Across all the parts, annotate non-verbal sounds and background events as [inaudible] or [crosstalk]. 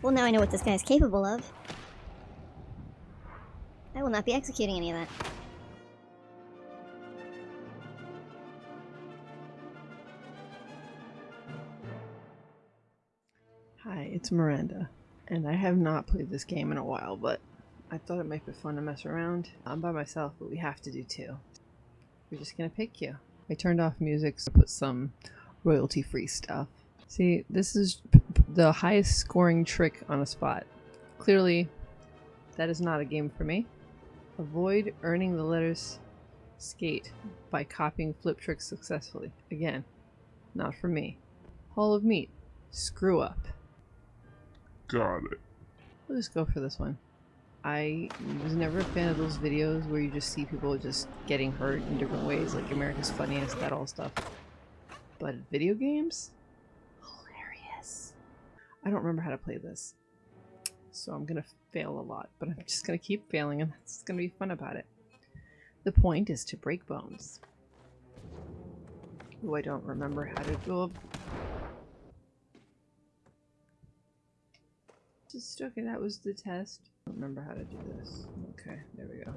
Well, now I know what this guy is capable of. I will not be executing any of that. Hi, it's Miranda, and I have not played this game in a while, but I thought it might be fun to mess around. I'm by myself, but we have to do two. We're just gonna pick you. I turned off music to put some royalty-free stuff. See, this is the highest scoring trick on a spot. Clearly, that is not a game for me. Avoid earning the letters skate by copying flip tricks successfully. Again, not for me. Hall of Meat. Screw up. Got it. We'll just go for this one. I was never a fan of those videos where you just see people just getting hurt in different ways, like America's Funniest, that all stuff. But video games? I don't remember how to play this. So I'm gonna fail a lot, but I'm just gonna keep failing and that's gonna be fun about it. The point is to break bones. Oh, I don't remember how to do Just okay, that was the test. I don't remember how to do this. Okay, there we go.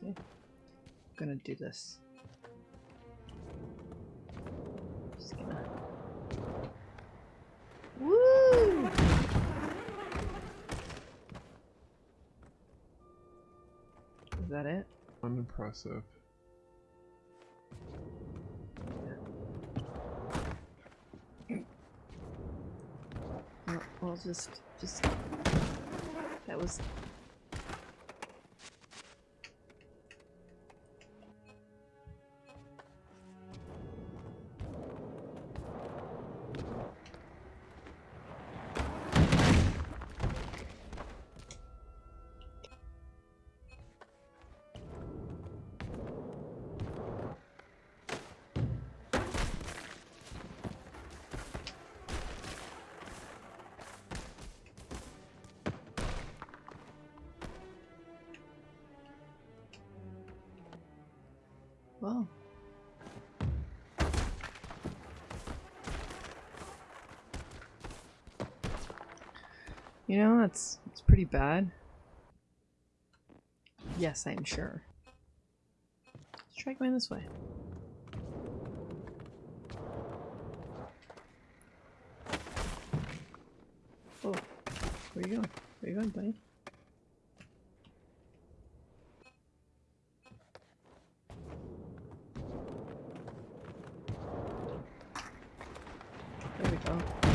See? I'm gonna do this. Just gonna Woo! Is that it? Unimpressive. Well, just, just, that was, You know, that's, that's pretty bad. Yes, I'm sure. Let's try going this way. Oh, where you going? Where you going, buddy? There we go.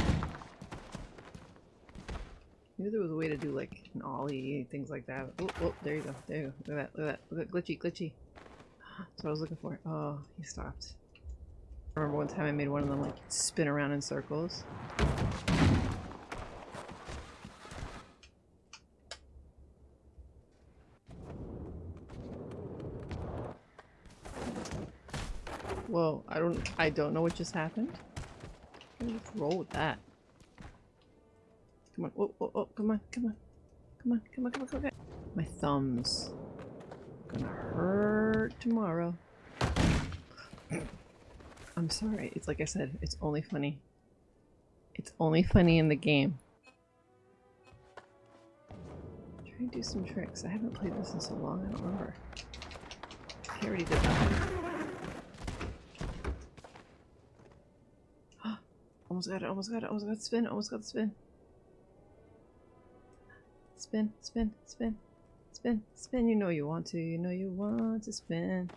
Maybe there was a way to do like an ollie, things like that. Oh, oh, there you go. There you go. Look at that. Look at that. Look at glitchy, glitchy. [gasps] That's what I was looking for. Oh, he stopped. I remember one time I made one of them like spin around in circles. Whoa, I don't I don't know what just happened. Let's roll with that. Come on, oh, oh, oh, come on, come on. Come on, come on, come on, come on. My thumbs. Gonna hurt tomorrow. [clears throat] I'm sorry. It's like I said, it's only funny. It's only funny in the game. Try and do some tricks. I haven't played this in so long, I don't remember. I already did that. [gasps] Almost got it, almost got it, almost got the spin, almost got the spin. Spin, spin, spin, spin, spin. You know you want to, you know you want to spin.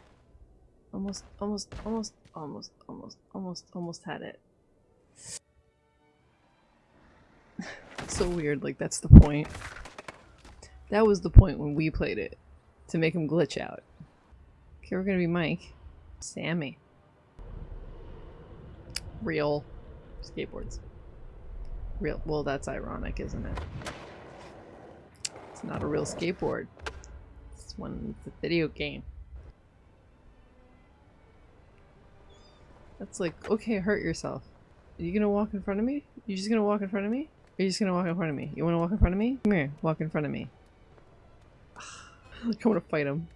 Almost, almost, almost, almost, almost, almost, almost had it. [laughs] so weird, like that's the point. That was the point when we played it. To make him glitch out. Okay, we're gonna be Mike. Sammy. Real skateboards. Real well that's ironic, isn't it? Not a real skateboard. This one it's a video game. That's like, okay, hurt yourself. Are you gonna walk in front of me? You just gonna walk in front of me? Are you just gonna walk in front of me? You wanna walk in front of me? Come here, walk in front of me. [sighs] I wanna fight him.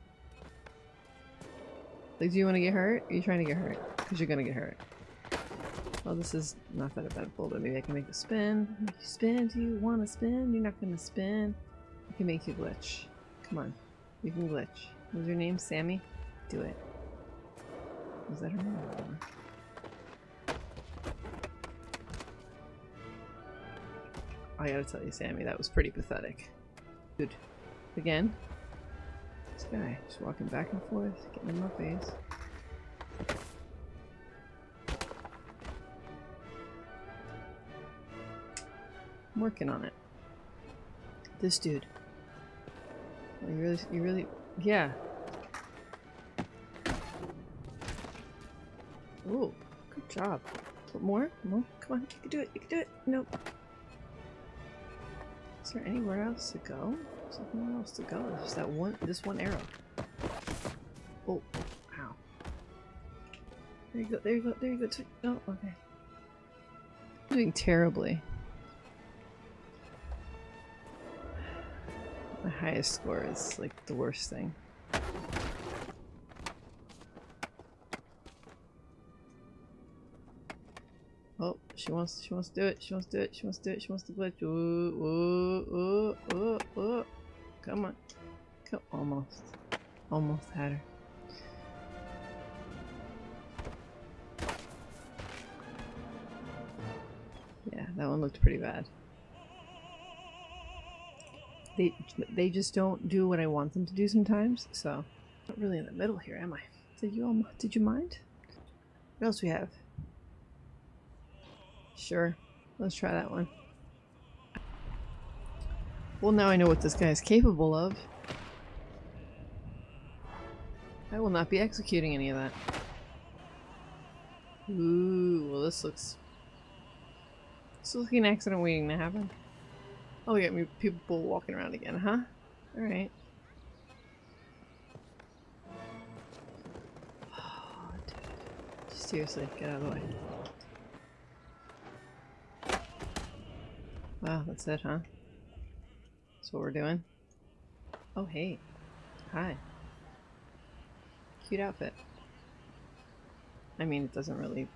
Like, do you want to get hurt? Are you trying to get hurt? Because you're gonna get hurt. Well, this is not that eventful, but maybe I can make a spin. Make you spin? Do you want to spin? You're not gonna spin. Can make you glitch. Come on. You can glitch. Was your name Sammy? Do it. Was that her name? I gotta tell you, Sammy, that was pretty pathetic. Dude. Again? This guy just walking back and forth, getting in my face. I'm working on it. This dude. You really, you really, yeah. Ooh, good job. More? No, come on, you can do it. You can do it. Nope. Is there anywhere else to go? Nowhere else to go. Just that one, this one arrow. Oh, ow. There you go. There you go. There you go. Oh, okay. I'm doing terribly. Highest score is like the worst thing. Oh, she wants she wants to do it, she wants to do it, she wants to do it, she wants to glitch. Ooh, ooh, ooh, ooh, ooh. Come on. Come almost. Almost had her. Yeah, that one looked pretty bad. They they just don't do what I want them to do sometimes, so not really in the middle here, am I? Did you all did you mind? What else we have? Sure, let's try that one. Well, now I know what this guy is capable of. I will not be executing any of that. Ooh, well this looks... This looks like an accident waiting to happen. Oh, we got me people walking around again, huh? Alright. [sighs] Oh. Seriously, get out of the way. Wow, that's it, huh? That's what we're doing? Oh, hey. Hi. Cute outfit. I mean, it doesn't really...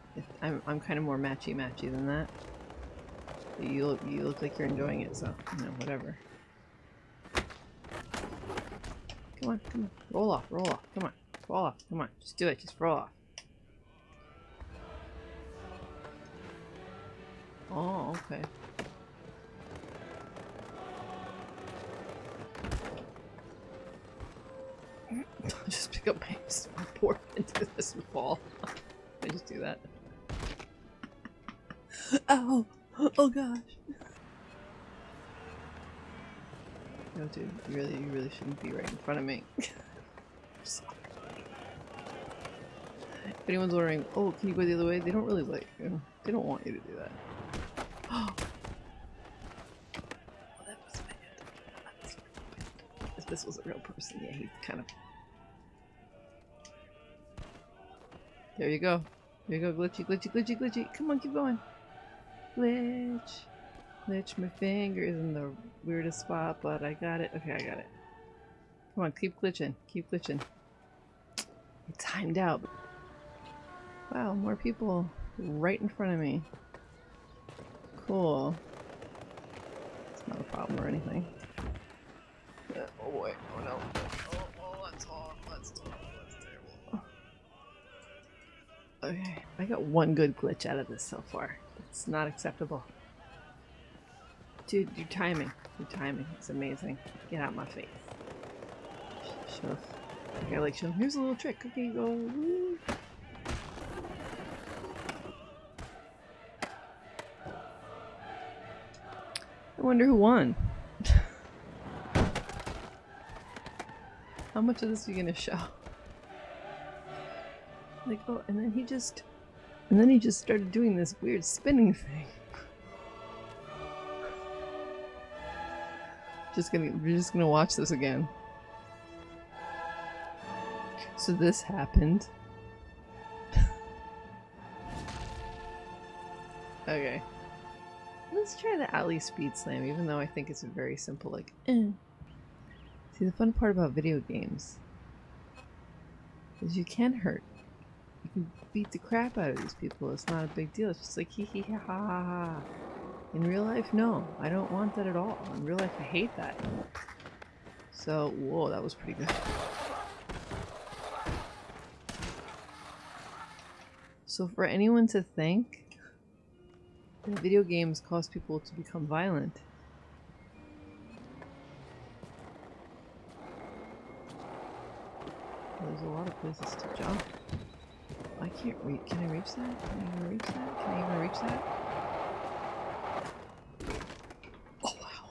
I'm, I'm kind of more matchy-matchy than that. You look, you look like you're enjoying it, so, you know, whatever. Come on, come on. Roll off, roll off. Come on. Roll off. Come on. Just do it. Just roll off. Oh, okay. I [laughs] just pick up my support into this ball. [laughs] I just do that. [laughs] Ow! [gasps] Oh gosh! No, dude, you really, you really shouldn't be right in front of me. If anyone's wondering, oh, can you go the other way? They don't really like you. They don't want you to do that. [gasps] Oh, that was. If this was a real person, yeah, he'd kind of There you go. There you go, glitchy, glitchy, glitchy, glitchy. Come on, keep going. Glitch. Glitch my finger is in the weirdest spot, but I got it. Okay, I got it. Come on, keep glitching. Keep glitching. It timed out. Wow, more people right in front of me. Cool. It's not a problem or anything. Oh boy. Oh no. Oh, oh, that's hard. That's terrible. That's terrible. Okay, I got one good glitch out of this so far. It's not acceptable. Dude, your timing. Your timing is amazing. Get out my face. Sh- Show. Okay, like show. Here's a little trick. Okay, go. Woo. I wonder who won. [laughs] How much of this are you gonna show? Like, oh, and then he just, and then he just started doing this weird spinning thing. Just gonna, we're just gonna watch this again. So this happened. [laughs] okay. Let's try the alley speed slam, even though I think it's a very simple, like, eh. See, the fun part about video games is you can hurt. Can beat the crap out of these people. It's not a big deal. It's just like hee hee ha ha ha ha. In real life, no. I don't want that at all. In real life, I hate that. So, whoa, that was pretty good. So for anyone to think that video games cause people to become violent, there's a lot of places to jump. I can't reach. Can I reach that? Can I even reach that? Can I even reach that? Oh wow!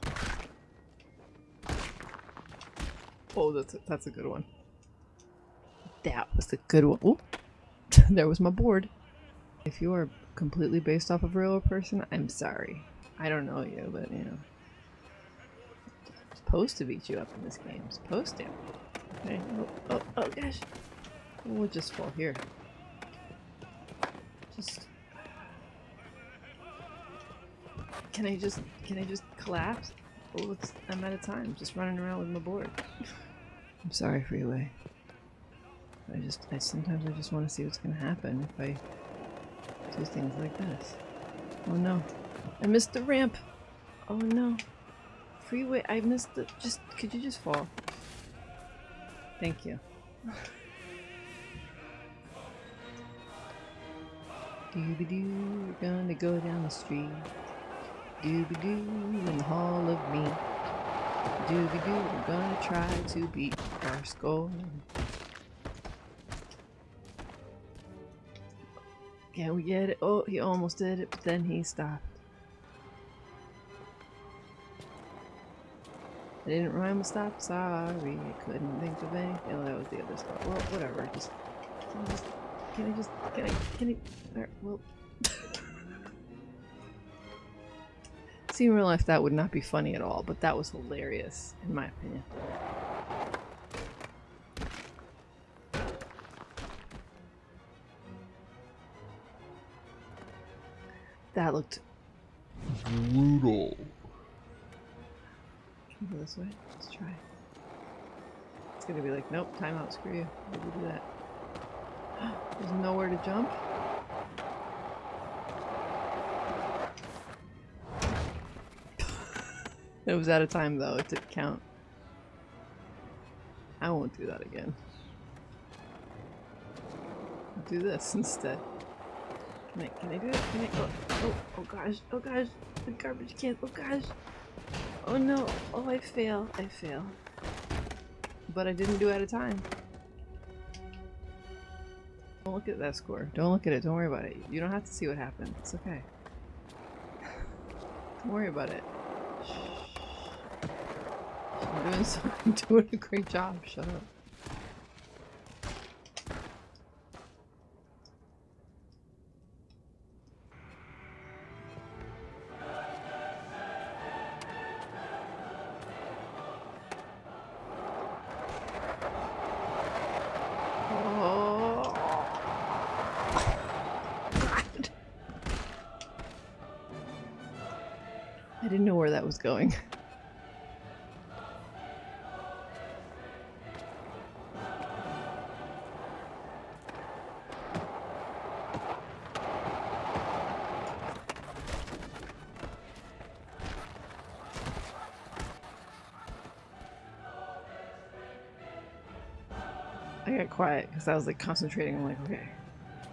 Oh, that's a, that's a good one. That was a good one. Ooh. [laughs] there was my board. If you are completely based off of a real person, I'm sorry. I don't know you, but you know. I'm supposed to beat you up in this game. I'm supposed to. Okay. Oh, oh, oh gosh. We'll just fall here. Just. Can I just. Can I just collapse? Oh, I'm out of time. Just running around with my board. I'm sorry, Freeway. I just, I sometimes I just want to see what's going to happen if I do things like this. Oh no, I missed the ramp. Oh no, freeway, I missed the, just, could you just fall? Thank you. Dooby doo, we're gonna go down the street. Dooby doo, in the hall of me. Dooby doo, we're gonna try to beat our score. Can we get it? Oh, he almost did it, but then he stopped. I didn't rhyme with stop, sorry. I couldn't think of anything. Oh, that was the other spot. Well, whatever. Just, just, can I just, can I, can I, well. [laughs] See, in real life, that would not be funny at all, but that was hilarious, in my opinion. That looked. Brutal. Can we go this way? Let's try. It's gonna be like, nope, timeout, screw you. We'll do that. There's nowhere to jump. [laughs] it was out of time though, it didn't count. I won't do that again. I'll do this instead. Can I, can I do it? Can I? Oh, oh, oh gosh, oh gosh, the garbage can, oh gosh. Oh no, oh I fail, I fail. But I didn't do it at a time. Don't look at that score. Don't look at it, don't worry about it. You don't have to see what happened. It's okay. [sighs] don't worry about it. Shh. I'm doing [laughs] so I'm doing a great job, shut up. Didn't know where that was going. [laughs] I got quiet because I was like concentrating. I'm like, okay.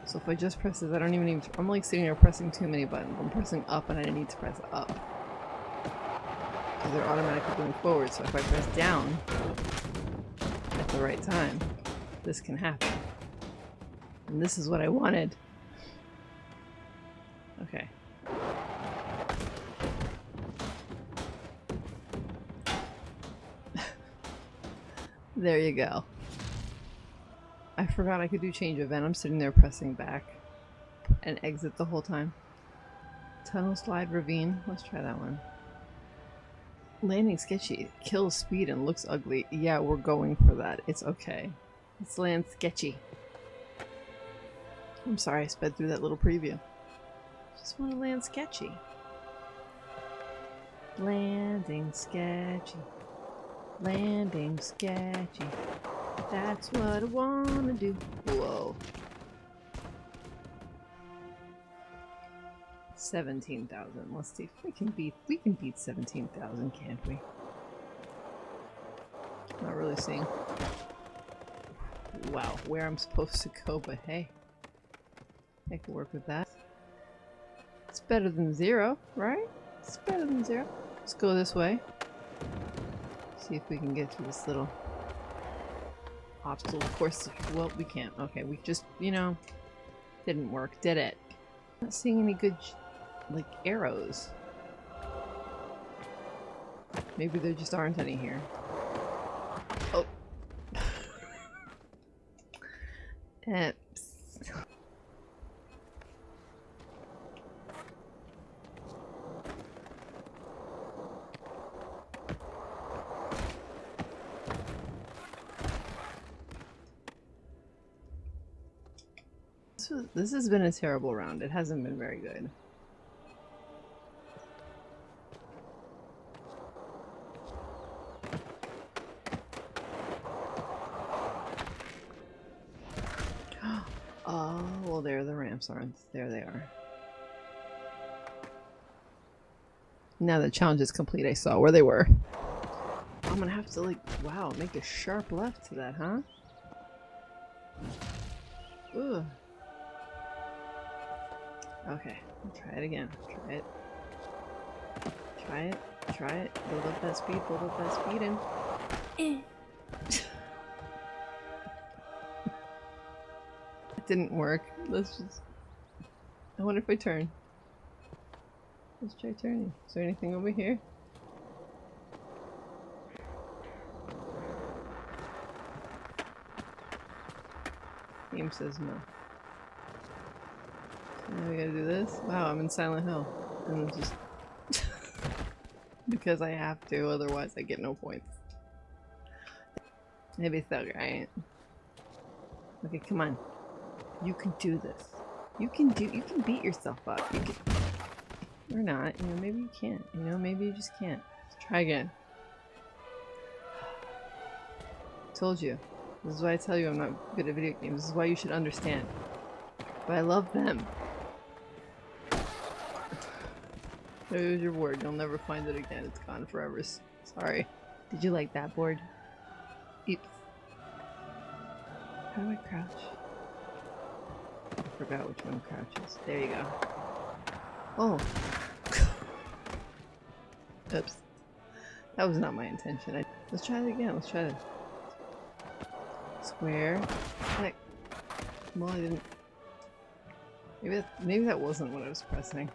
So if I just press this, I don't even need to, I'm like sitting here pressing too many buttons. I'm pressing up and I need to press up. Because they're automatically going forward. So if I press down at the right time, this can happen. And this is what I wanted. Okay. [laughs] there you go. I forgot I could do change event. I'm sitting there pressing back and exit the whole time. Tunnel slide ravine. Let's try that one. Landing sketchy. Kills speed and looks ugly. Yeah, we're going for that. It's okay. Let's land sketchy. I'm sorry I sped through that little preview. Just want to land sketchy. Landing sketchy. Landing sketchy. That's what I wanna do. Whoa. 17,000. Let's see if we can beat we can beat 17,000, can't we? Not really seeing. Wow, where I'm supposed to go, but hey. I can work with that. It's better than zero, right? It's better than zero. Let's go this way. See if we can get through this little obstacle of course. Well, we can't. Okay, we just, you know, didn't work, did it? Not seeing any good, like, arrows. Maybe there just aren't any here. Oh. [laughs] Was, this has been a terrible round. It hasn't been very good. Oh, well there the ramps aren't. There they are. Now the challenge is complete, I saw where they were. I'm gonna have to like, wow, make a sharp left to that, huh? Ugh. Okay, try it again. Try it. Try it. Try it. Build up that speed. Build up that speed and. Eh. [laughs] it didn't work. Let's just. I wonder if I turn. Let's try turning. Is there anything over here? Game says no. So now we gotta do this? Wow, I'm in Silent Hill. And just... [laughs] because I have to, otherwise I get no points. Maybe so, right? Okay, come on. You can do this. You can do- you can beat yourself up. You can- Or not, you know, maybe you can't. You know, maybe you just can't. Let's try again. Told you. This is why I tell you I'm not good at video games. This is why you should understand. But I love them. There's your board. You'll never find it again. It's gone forever. Sorry. Did you like that board? Oops. How do I crouch? I forgot which one crouches. There you go. Oh. [laughs] Oops. That was not my intention. I Let's try it again. Let's try it. Square. Heck. Well, I didn't. Maybe that, maybe that wasn't what I was pressing.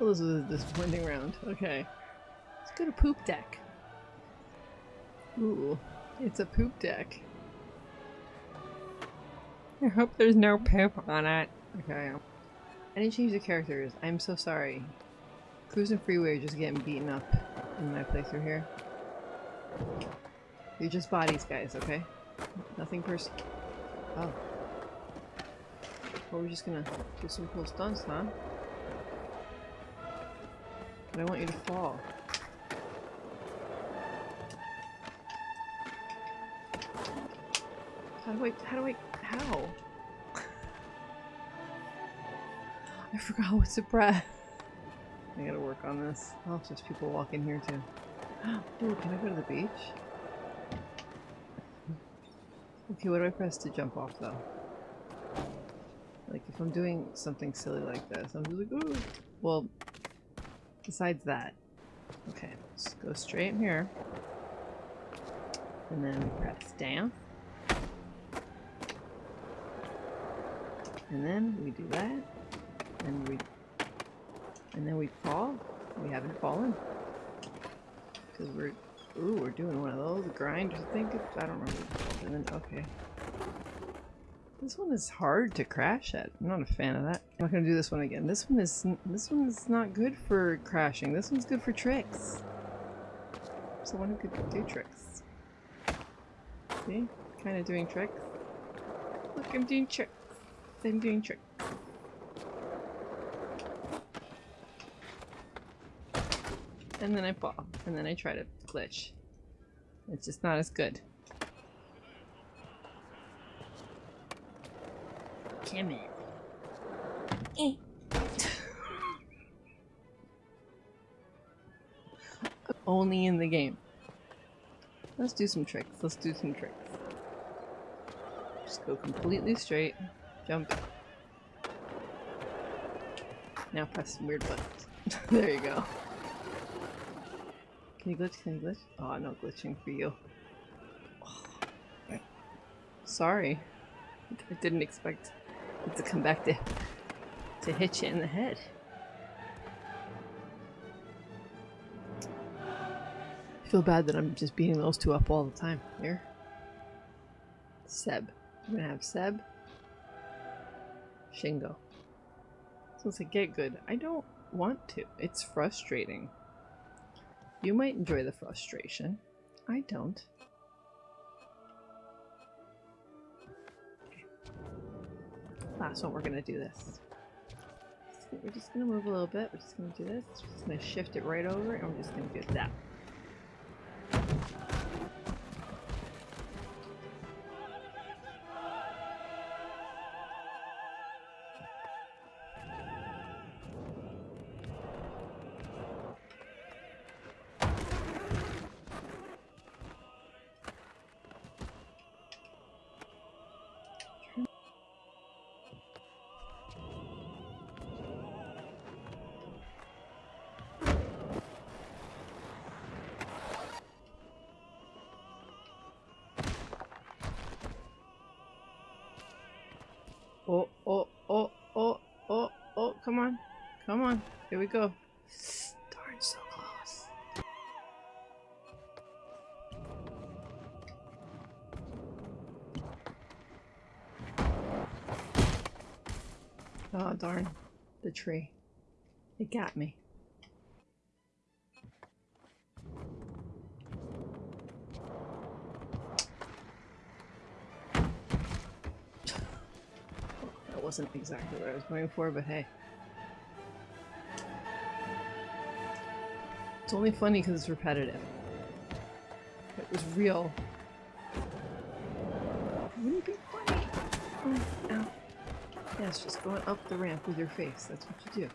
Well, this was a disappointing round. Okay. Let's go to poop deck. Ooh, it's a poop deck. I hope there's no poop on it. Okay. I didn't change the characters. I'm so sorry. Cruise and Freeway are just getting beaten up in my playthrough here. You're just bodies, guys, okay? Nothing pers- Oh. Well, we're just gonna do some cool stunts, huh? But I want you to fall. How do I- how do I- how? I forgot what to press. I gotta work on this. Oh, there's people walking here too. [gasps] Ooh, can I go to the beach? Okay, what do I press to jump off though? Like if I'm doing something silly like this, I'm just like, ooh. Well, besides that, okay, let's go straight here. And then press down. And then we do that. And we and then we fall. We haven't fallen. Because we're ooh, we're doing one of those grinders. I think I don't remember. And then okay. This one is hard to crash at. I'm not a fan of that. I'm not gonna do this one again. This one is this one is not good for crashing. This one's good for tricks. Someone who could do tricks. See? Kind of doing tricks. Look, I'm doing tricks. I'm doing tricks. and then I fall, and then I try to glitch. It's just not as good. In. Eh. [laughs] Only in the game. Let's do some tricks. Let's do some tricks. Just go completely straight. Jump. Now press some weird buttons. [laughs] there you go. Can you glitch? Can you glitch? Oh, no glitching for you. Sorry. I didn't expect it to come back to, to hit you in the head. I feel bad that I'm just beating those two up all the time. Here. Seb. I'm gonna have Seb. Shingo. So it's like, get good. I don't want to. It's frustrating. You might enjoy the frustration. I don't. Last one, we're gonna do this. We're just gonna move a little bit. We're just gonna do this. We're just gonna shift it right over, and we're just gonna do that. Come on. Come on. Here we go. Darn, so close. Oh, darn. The tree. It got me. [sighs] That wasn't exactly what I was going for, but hey. It's only funny because it's repetitive. If it was real. Wouldn't be funny. Oh, ow. Yes, just going up the ramp with your face. That's what you do.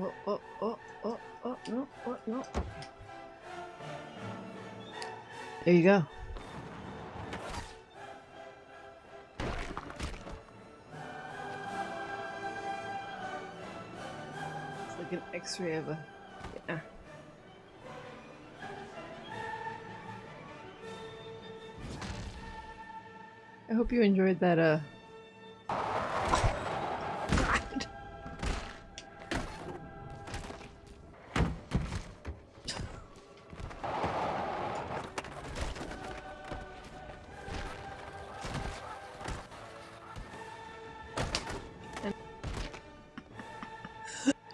Oh, oh, oh, oh, oh, no, oh, no. There you go. It's like an x-ray of a... hope you enjoyed that, uh... [laughs]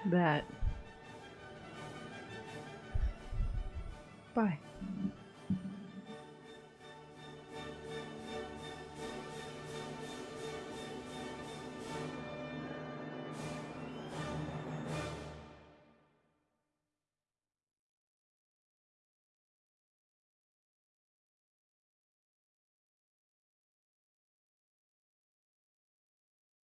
That.